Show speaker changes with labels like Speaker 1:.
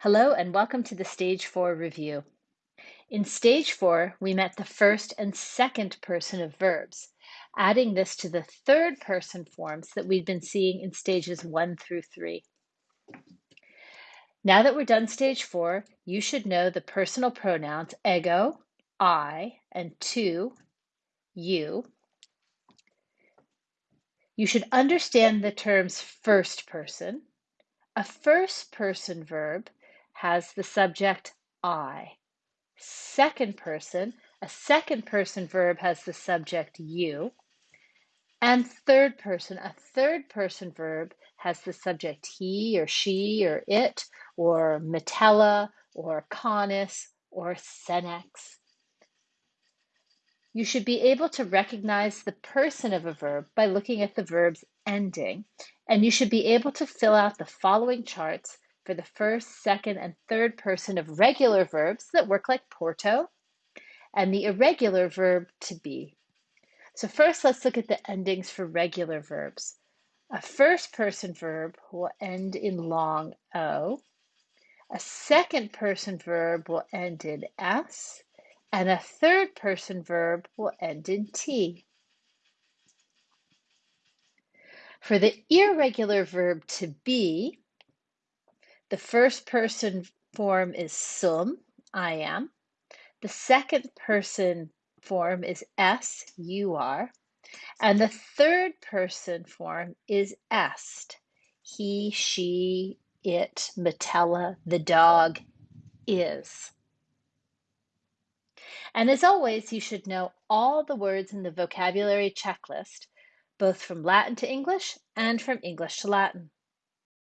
Speaker 1: Hello and welcome to the Stage 4 review. In Stage 4, we met the first and second person of verbs, adding this to the third person forms that we've been seeing in stages 1 through 3. Now that we're done Stage 4, you should know the personal pronouns ego, I, and tu, you. You should understand the terms first person. A first person verb has the subject I. Second person, a second person verb has the subject you. And third person, a third person verb has the subject he or she or it or metella or canis or senex. You should be able to recognize the person of a verb by looking at the verb's ending, and you should be able to fill out the following charts for the first, second, and third person of regular verbs that work like Porto, and the irregular verb to be. So first, let's look at the endings for regular verbs. A first person verb will end in long O. A second person verb will end in S. And a third person verb will end in T. For the irregular verb to be, the first person form is sum, I am. The second person form is es, you are. And the third person form is est, he, she, it, Metella, the dog, is. And as always, you should know all the words in the vocabulary checklist, both from Latin to English and from English to Latin.